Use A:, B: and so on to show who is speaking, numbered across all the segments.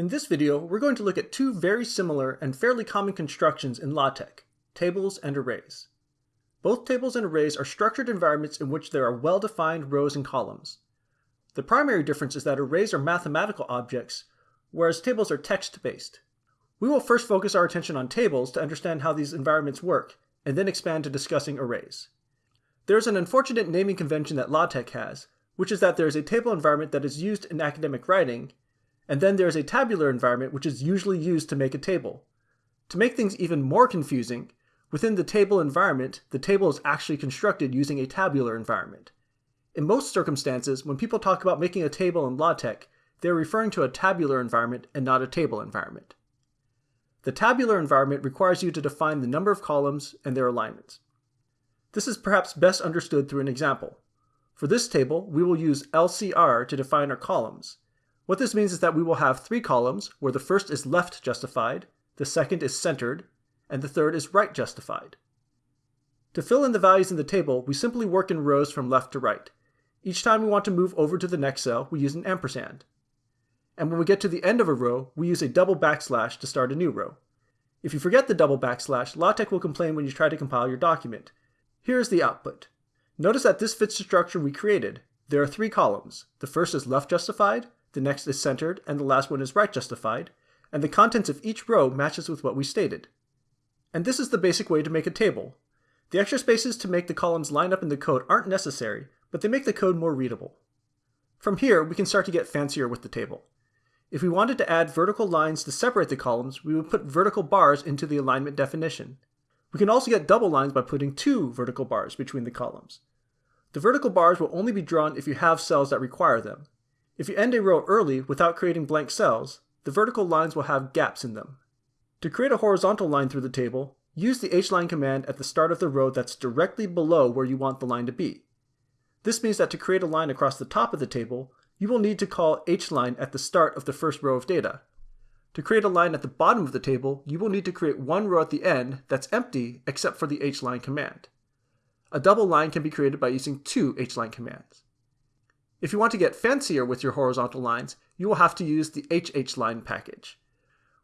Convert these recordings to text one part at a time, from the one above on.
A: In this video, we're going to look at two very similar and fairly common constructions in LaTeX, tables and arrays. Both tables and arrays are structured environments in which there are well-defined rows and columns. The primary difference is that arrays are mathematical objects, whereas tables are text-based. We will first focus our attention on tables to understand how these environments work, and then expand to discussing arrays. There is an unfortunate naming convention that LaTeX has, which is that there is a table environment that is used in academic writing, and then there is a tabular environment which is usually used to make a table. To make things even more confusing, within the table environment, the table is actually constructed using a tabular environment. In most circumstances, when people talk about making a table in LaTeX, they're referring to a tabular environment and not a table environment. The tabular environment requires you to define the number of columns and their alignments. This is perhaps best understood through an example. For this table, we will use LCR to define our columns, what this means is that we will have three columns where the first is left justified, the second is centered, and the third is right justified. To fill in the values in the table, we simply work in rows from left to right. Each time we want to move over to the next cell, we use an ampersand. And when we get to the end of a row, we use a double backslash to start a new row. If you forget the double backslash, LaTeX will complain when you try to compile your document. Here is the output. Notice that this fits the structure we created. There are three columns. The first is left justified, the next is centered, and the last one is right justified, and the contents of each row matches with what we stated. And this is the basic way to make a table. The extra spaces to make the columns line up in the code aren't necessary, but they make the code more readable. From here, we can start to get fancier with the table. If we wanted to add vertical lines to separate the columns, we would put vertical bars into the alignment definition. We can also get double lines by putting two vertical bars between the columns. The vertical bars will only be drawn if you have cells that require them. If you end a row early without creating blank cells, the vertical lines will have gaps in them. To create a horizontal line through the table, use the hline command at the start of the row that's directly below where you want the line to be. This means that to create a line across the top of the table, you will need to call hline at the start of the first row of data. To create a line at the bottom of the table, you will need to create one row at the end that's empty except for the hline command. A double line can be created by using two hline commands. If you want to get fancier with your horizontal lines, you will have to use the hhline package.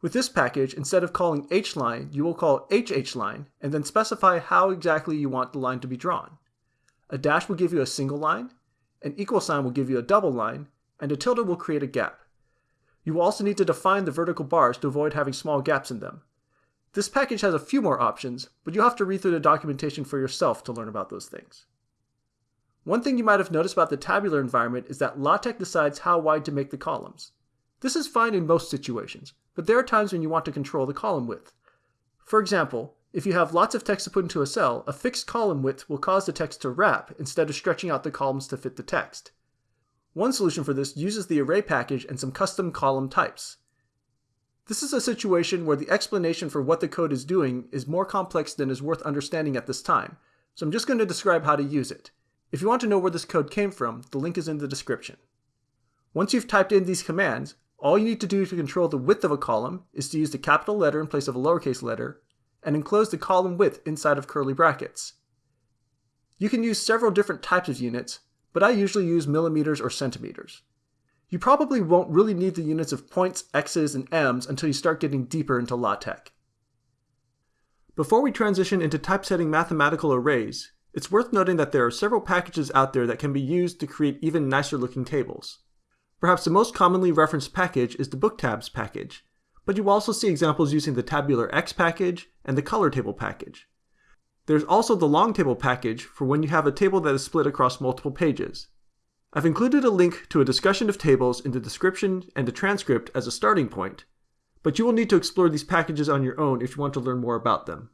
A: With this package, instead of calling hline, you will call hhline and then specify how exactly you want the line to be drawn. A dash will give you a single line, an equal sign will give you a double line, and a tilde will create a gap. You will also need to define the vertical bars to avoid having small gaps in them. This package has a few more options, but you'll have to read through the documentation for yourself to learn about those things. One thing you might have noticed about the tabular environment is that LaTeX decides how wide to make the columns. This is fine in most situations, but there are times when you want to control the column width. For example, if you have lots of text to put into a cell, a fixed column width will cause the text to wrap instead of stretching out the columns to fit the text. One solution for this uses the array package and some custom column types. This is a situation where the explanation for what the code is doing is more complex than is worth understanding at this time, so I'm just going to describe how to use it. If you want to know where this code came from, the link is in the description. Once you've typed in these commands, all you need to do to control the width of a column is to use the capital letter in place of a lowercase letter, and enclose the column width inside of curly brackets. You can use several different types of units, but I usually use millimeters or centimeters. You probably won't really need the units of points, x's, and m's until you start getting deeper into LaTeX. Before we transition into typesetting mathematical arrays, it's worth noting that there are several packages out there that can be used to create even nicer looking tables. Perhaps the most commonly referenced package is the booktabs package, but you will also see examples using the tabular X package and the color table package. There's also the long table package for when you have a table that is split across multiple pages. I've included a link to a discussion of tables in the description and a transcript as a starting point, but you will need to explore these packages on your own if you want to learn more about them.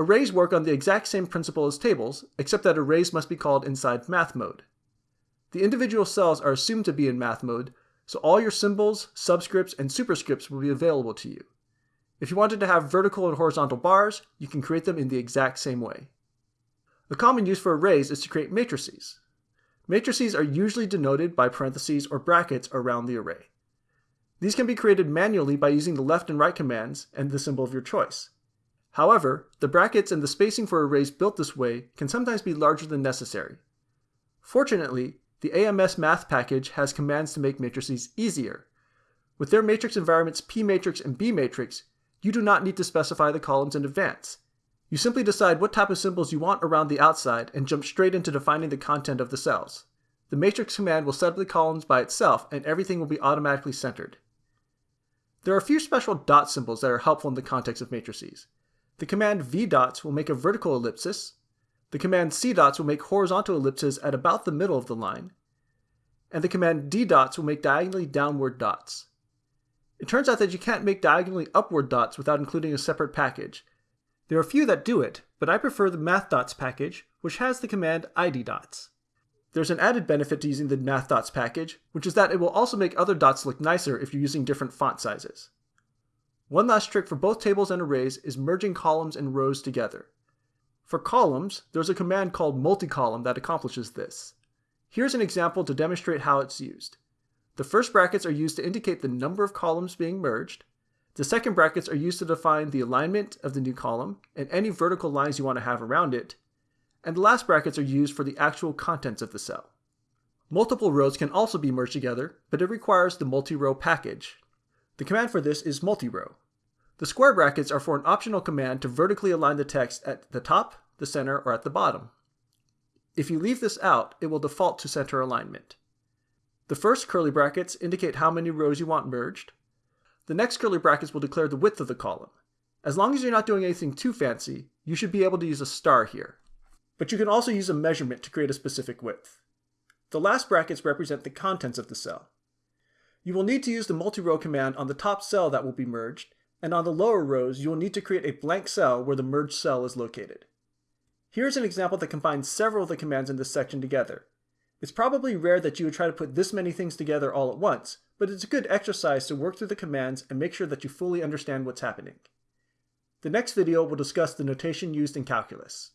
A: Arrays work on the exact same principle as tables, except that arrays must be called inside math mode. The individual cells are assumed to be in math mode, so all your symbols, subscripts, and superscripts will be available to you. If you wanted to have vertical and horizontal bars, you can create them in the exact same way. A common use for arrays is to create matrices. Matrices are usually denoted by parentheses or brackets around the array. These can be created manually by using the left and right commands and the symbol of your choice. However, the brackets and the spacing for arrays built this way can sometimes be larger than necessary. Fortunately, the AMS math package has commands to make matrices easier. With their matrix environments P matrix and B matrix, you do not need to specify the columns in advance. You simply decide what type of symbols you want around the outside and jump straight into defining the content of the cells. The matrix command will set up the columns by itself and everything will be automatically centered. There are a few special dot symbols that are helpful in the context of matrices. The command vdots will make a vertical ellipsis. The command cdots will make horizontal ellipses at about the middle of the line. And the command ddots will make diagonally downward dots. It turns out that you can't make diagonally upward dots without including a separate package. There are a few that do it, but I prefer the mathdots package, which has the command iddots. There's an added benefit to using the mathdots package, which is that it will also make other dots look nicer if you're using different font sizes. One last trick for both tables and arrays is merging columns and rows together. For columns, there's a command called multicolumn that accomplishes this. Here's an example to demonstrate how it's used. The first brackets are used to indicate the number of columns being merged. The second brackets are used to define the alignment of the new column and any vertical lines you want to have around it, and the last brackets are used for the actual contents of the cell. Multiple rows can also be merged together, but it requires the multi-row package. The command for this is multi-row. The square brackets are for an optional command to vertically align the text at the top, the center, or at the bottom. If you leave this out, it will default to center alignment. The first curly brackets indicate how many rows you want merged. The next curly brackets will declare the width of the column. As long as you're not doing anything too fancy, you should be able to use a star here but you can also use a measurement to create a specific width. The last brackets represent the contents of the cell. You will need to use the multi-row command on the top cell that will be merged, and on the lower rows you will need to create a blank cell where the merged cell is located. Here's an example that combines several of the commands in this section together. It's probably rare that you would try to put this many things together all at once, but it's a good exercise to work through the commands and make sure that you fully understand what's happening. The next video will discuss the notation used in calculus.